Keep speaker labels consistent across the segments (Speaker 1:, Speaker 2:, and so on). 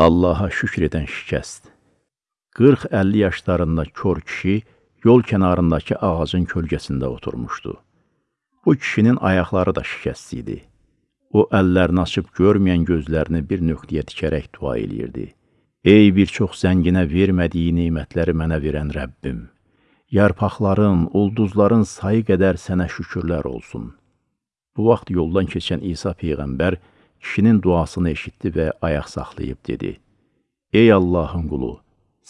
Speaker 1: Allaha şükr edən şikəst. 40-50 yaşlarında kör kişi yol kənarındakı ağacın kölgəsində oturmuşdu. Bu kişinin ayaqları da şikəst idi. O əllərini açıb görməyən gözlərini bir nöqtəyə tikərək dua eləyirdi. Ey bir çox zənginə vermədiyi nemətləri mənə verən Rəbbim! Yarpaqların, ulduzların sayı qədər sənə şükürlər olsun. Bu vaxt yoldan keçən İsa Peyğəmbər kişinin duasını eşitdi və ayaq saxlayıb dedi, Ey Allahın qulu,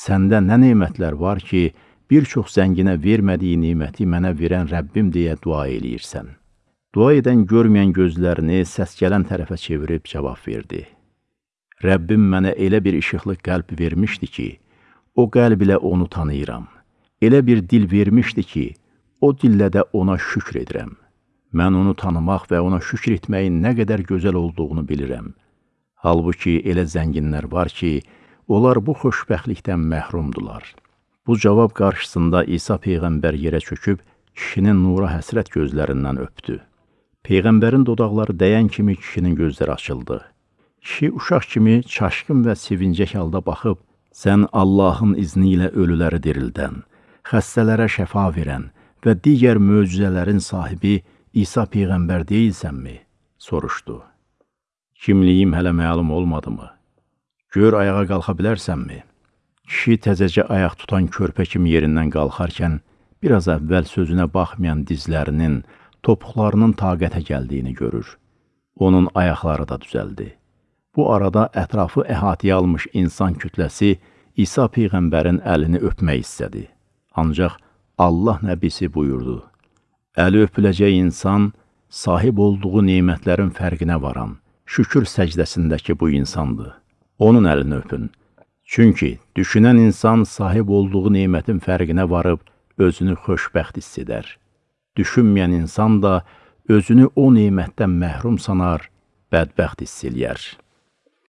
Speaker 1: səndə nə nemətlər var ki, bir çox zənginə vermədiyi neməti mənə verən Rəbbim deyə dua eləyirsən. Dua edən görməyən gözlərini səs gələn tərəfə çevirib cavab verdi. Rəbbim mənə elə bir işıqlı qəlb vermişdi ki, o qəlb ilə onu tanıyıram elə bir dil vermişdi ki, o dillə də ona şükr edirəm. Mən onu tanımaq və ona şükr etməyin nə qədər gözəl olduğunu bilirəm. Halbuki elə zənginlər var ki, onlar bu xoşbəxtlikdən məhrumdular. Bu cavab qarşısında İsa Peyğəmbər yerə çöküb, kişinin nura həsrət gözlərindən öpdü. Peyğəmbərin dodaqları dəyən kimi kişinin gözləri açıldı. Kişi uşaq kimi çaşqın və sevincək halda baxıb, sən Allahın izni ilə ölüləri dirildən, xəstələrə şəfa verən və digər möcüzələrin sahibi İsa Peyğəmbər deyilsənmi? soruşdu. Kimliyim hələ məlum olmadımı? Gör ayağa qalxa bilərsənmi? Kişi təzəcə ayaq tutan körpə kimi yerindən qalxarkən, biraz əvvəl sözünə baxmayan dizlərinin, topuqlarının taqətə gəldiyini görür. Onun ayaqları da düzəldi. Bu arada ətrafı əhatəyə almış insan kütləsi İsa Peyğəmbərin əlini öpmək istədi. Ancaq Allah nəbisi buyurdu, Əli öpüləcək insan sahib olduğu neymətlərin fərqinə varan, şükür səcdəsindəki bu insandır. Onun əlini öpün. Çünki düşünən insan sahib olduğu neymətin fərqinə varıb özünü xoşbəxt hiss edər. Düşünməyən insan da özünü o neymətdən məhrum sanar, bədbəxt hiss eləyər.